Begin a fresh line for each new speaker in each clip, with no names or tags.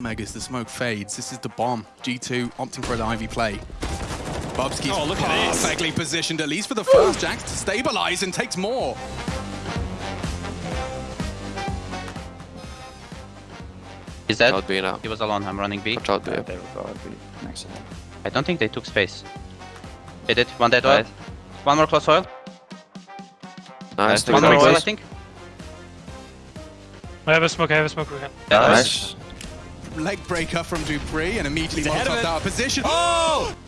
Megas, the smoke fades. This is the bomb. G2 opting for an Ivy play. Bubsky's
Oh, look at this.
perfectly positioned, at least for the first. JaCkz to stabilize and takes more.
He's dead.
Out B now.
He was alone. I'm running B.
Watch out B.
There we go. I'll next to him.
I don't think they took space. They did. One dead oil. One more close oil.
Nice.
One more
it
oil, I
guys.
think.
I have a smoke, I have a smoke, we can.
Yeah,
Nice.
Leg breaker from dupreeh and immediately
He's ahead
Molotov out of position.
Oh!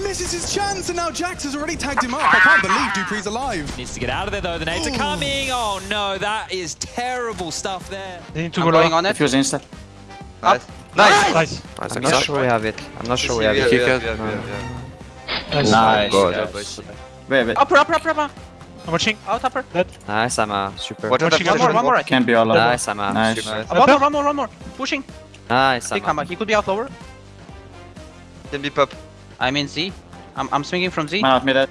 Misses his chance and now JaCkz has already tagged him up. I can't believe dupreeh's alive.
Needs to get out of there though. The nades are coming. Oh no, that is terrible stuff there.
They need to
I'm
go
going on it.
Defuse insta.
Up.
Nice.
Nice.
Nice.
I'm not sure we have it. I'm not sure we have it.
yeah,
Kick
yeah,
it.
yeah,
No.
yeah,
Nice.
Oh, nice.
God.
yeah. boys.
Wait, wait.
Upper, upper, upper, upper.
I'm watching.
Out, upper.
Nice, Ama. Super. Watch out,
Watching
One more, one more. I think.
Can be all over.
Nice, Ama.
Nice.
Super.
Uh, One more, one more, one more. Pushing.
Nice,
He come
Ama.
He could be out lower.
Can be pop.
I'm in Z. I'm, I'm swinging from Z.
Man out mid. dead.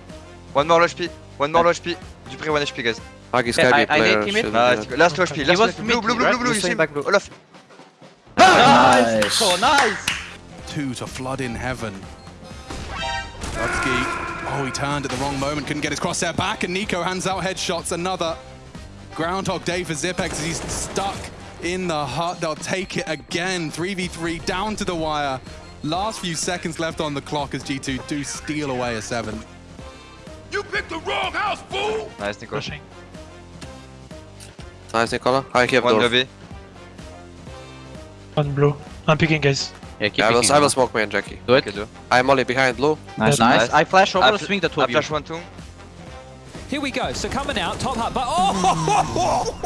One more low HP. One more low HP. dupreeh, one HP, guys.
Huggy
Yeah, I-
Skyby
I
player.
need teammate.
should
Nice. Last low HP. Last low HP. Blue, blue, blue, blue, blue. You see him?
back blue.
Olaf.
Nice.
So nice.
Two to flood in heaven. Bubsky. Oh, he turned at the wrong moment, couldn't get his crosshair back, and Nico hands out headshots. Another Groundhog Day for Xyp9x as he's stuck in the hut. They'll take it again. 3v3 down to the wire. Last few seconds left on the clock as G2 do steal away a seven.
you picked the Nice, Nico.
Rushing.
Nice, Nicola. I keep
One
door.
lobby.
One blue. I'm picking, guys.
Yeah, keep
Yeah, I will,
picking.
I will smoke main, Jackie.
Do it.
Okay, do.
I'm Molly behind blue.
Nice.
Nice.
Nice.
I flash over,
I fl-
swing the two
I
of you.
flash one, two.
Here we go. So coming out, top hat, but oh!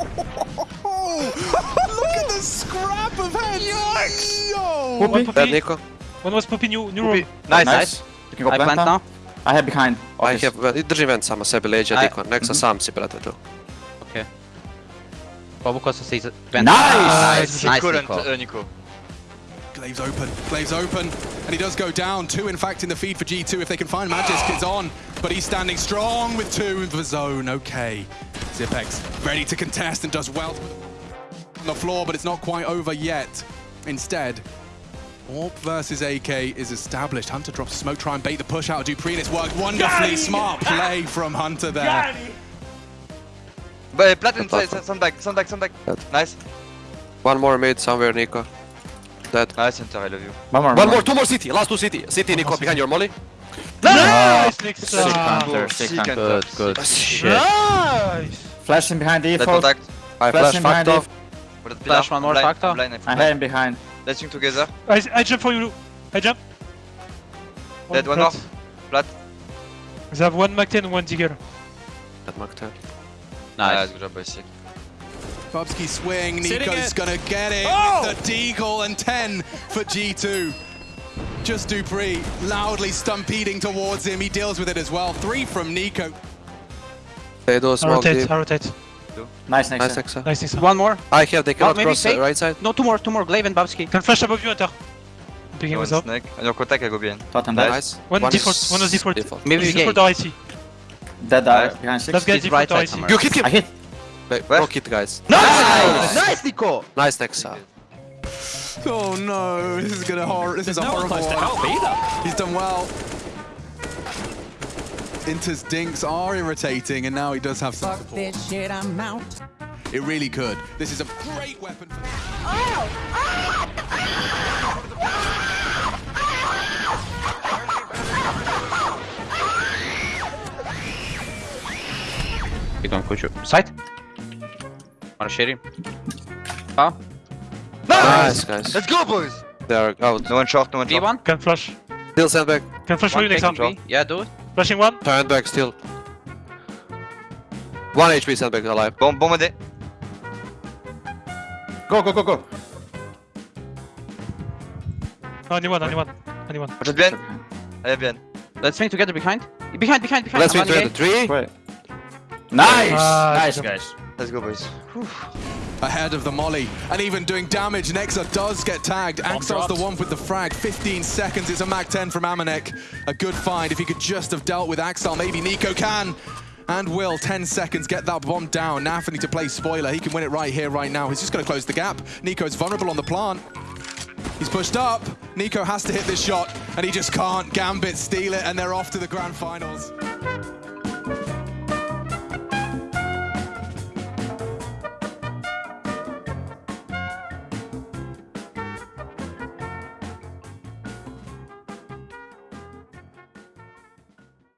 Oh, look at the scrap of heads! Yikes! Yo!
One
Dead
puppy.
Nico.
One was puppy new, new
Poopy.
room.
Nice.
Nice. You can go
I
plant
plant
now.
now.
I have behind.
I
Office.
have, držim vent samo sebi leđa,
I-
Niko. Nek sa sam si, brate, tu.
Okay. Bobo sees it. Vent.
Nice!
Nice, nice
couldn't,
Nico.
uh, Nico.
Glaive's open, Glaive's open, and he does go down. Two, in fact, in the feed for G2 if they can find Magisk. It's on, but he's standing strong with two in the zone. Okay. Xyp9x ready to contest and does well on the floor, but it's not quite over yet. Instead, AWP versus AK is established. Hunter drops smoke, try and bait the push out of dupreeh, and it's worked wonderfully. Smart play from Hunter there.
But plat and
Plat.
Uh, side, sandbag, sandbag, sandbag. Nice.
One more mid somewhere, Nico. Dead.
Nice, Hunter, I love you.
One more.
One more, two more city. Last two city. City, Nico, behind your Molly.
Nice, Nick.
Sick
Ah,
counter. Sick
Sick
counter.
counter.
Good, good. Shit.
Nice.
Flashing behind
Dead
default.
contact.
I
Flash
flash fucked
behind
off.
Flash one more factor.
I'm blind, I'm
I
blind.
have him behind.
Let's swing together.
I, I jump for you. I jump.
Dead, one
plat.
more. Plat.
They have one Mac 10 and one Digger.
That mark 10.
Nice,
Nice.
good job, boys. Sick.
Bubsky swing,
Sitting
Nico's gonna get it
Oh!
the Deagle and 10 for G2. Just dupreeh loudly stampeding towards him. He deals with it as well. Three from Nico.
They do
I
smoke
rotate,
deep.
Rotate.
Nice next.
Nice,
time.
Exa.
Nice, Nick.
One more.
I have, they cannot
maybe
cross the right side.
No, two more, two more. Glaive and Babsky.
Can flash above you, Hunter. I'm picking
One
with up.
snake. On your contact, I go behind.
Totem dead.
Nice.
One default,
is
one was default.
Maybe we
Default or IC.
Dead
Nice.
behind six.
Let's get
He's
default
right
or
side
IC.
You hit him!
I hit.
Wait,
Where?
no hit, guys.
Nice! Nice, Nico!
Nice, Nexa.
Oh no, this is gonna hor this is a
No one
horrible
close to
one.
help either.
He's done well. Inter's dinks are irritating, and now he does have some
Fuck
support.
this shit, I'm out.
It really could. This is a great weapon for
You don't push you. Side. Wanna share him? Oh,
Nice, guys.
Let's go, boys!
They are out.
No one short, no one short.
B1.
Can flash.
Still sandbag.
Can flash for you
One
next
taking Yeah, do it.
Flashing one.
Sandbag still. One HP sandbag alive.
Bon, bon modé.
Go, go, go, go.
No, only one, only one. Only one.
Watch out behind. I have behind.
Let's swing together behind. Behind, behind, behind.
Let's
I'm
together. Three.
Wait. Nice.
Ah,
nice, guys.
Let's go, boys.
Ahead of the molly and even doing damage. Nexa does get tagged. Axel's the one with the frag. 15 seconds. It's a Mag 10 from Amanek. A good find. If he could just have dealt with Axel, maybe Nico can. and Will, 10 seconds, get that bomb down. Naf need to play spoiler. He can win it right here, right now. He's just going to close the gap. Nico's vulnerable on the plant. He's pushed up. Nico has to hit this shot, and he just can't. Gambit steal it, and they're off to the grand finals.